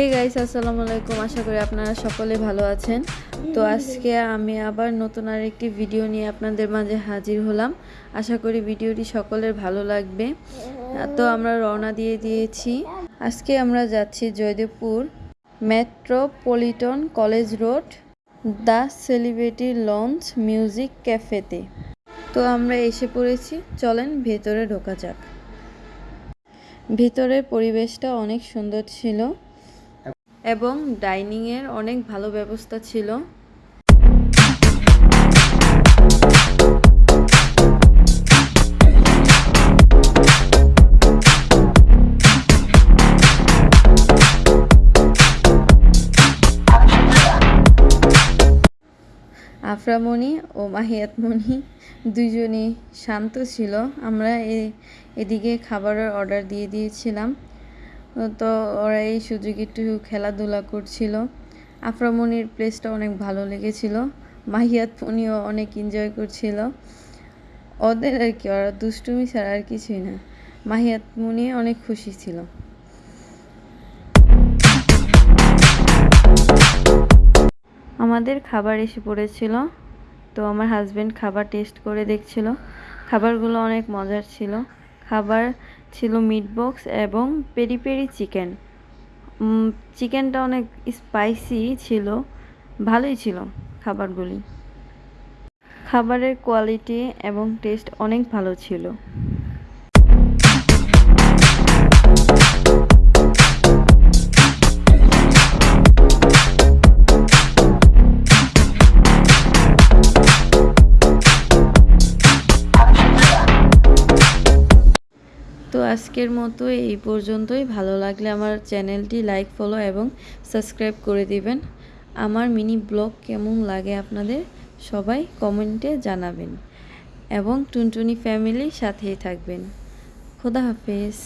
Hey guys আসসালামু আলাইকুম আশা করি আপনারা সকলে ভালো আছেন। তো আজকে আমি আবার নতুন আর একটি ভিডিও নিয়ে আপনাদের মাঝে হাজির হলাম। আশা করি ভিডিওটি সকলের ভালো লাগবে। তো আমরা রওনা দিয়ে দিয়েছি। আজকে আমরা যাচ্ছি Joydebpur metropolitan college road, the celebrity launch music ক্যাফেতে। তো আমরা এসে পড়েছি। চলেন ভেতরে ঢোকা যাক। ভেতরের পরিবেশটা অনেক সুন্দর ছিল। এবং ডাইনিংয়ের অনেক ভালো ব্যবস্থা ছিল। আফরামণি ও মাহিয়াতমণি দুজনেই শান্ত ছিল। আমরা এদিকে খাবারের অর্ডার দিয়ে দিয়েছিলাম। তো ওরা এই সুযোগে একটু খেলাধুলা করছিল। আফরামণির প্লেসটা অনেক ভালো লেগেছিল। মাহিয়াতমণিও অনেক এনজয় করছিল। ওদের আর কি, ওরা দুষ্টুমি ছাড়া আর কিছুই না। মাহিয়াতমণি অনেক খুশি ছিল। আমাদের খাবার এসে পড়েছিল। তো আমার হাজবেন্ড খাবার টেস্ট করে দেখছিল। খাবারগুলো অনেক মজার ছিল। খাবার ছিল মিট বক্স এবং পেরি পেরি চিকেন চিকেনটা অনেক স্পাইসি ছিল, ভালোই ছিল খাবারগুলি। খাবারের কোয়ালিটি এবং টেস্ট অনেক ভালো ছিল। তো আজকের মতো এই পর্যন্তই। ভালো লাগলে আমার চ্যানেলটি লাইক ফলো এবং সাবস্ক্রাইব করে দিবেন। আমার মিনি ব্লগ কেমন লাগে আপনাদের সবাই কমেন্টে জানাবেন। এবং টুনটুনি ফ্যামিলির সাথেই থাকবেন। খোদা হাফেজ।